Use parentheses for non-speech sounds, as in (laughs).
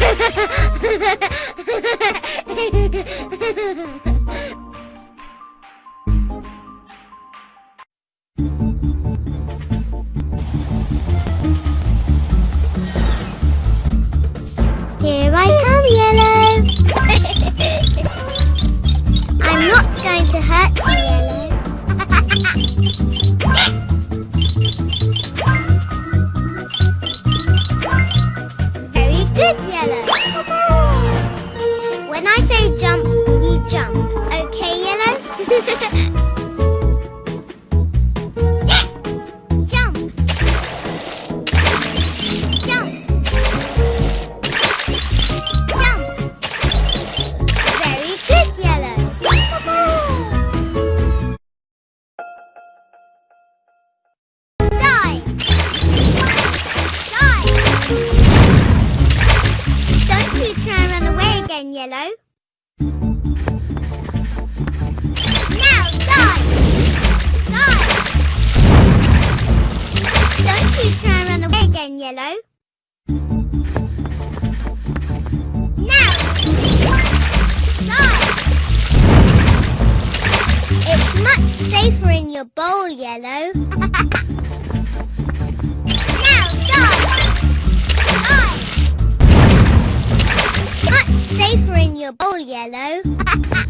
Ha ha ha! Yellow. Now, die. Die. Don't you try and run away again, Yellow. Now. Die. It's much safer in your bowl, Yellow. (laughs) Your bowl, Yellow. (laughs)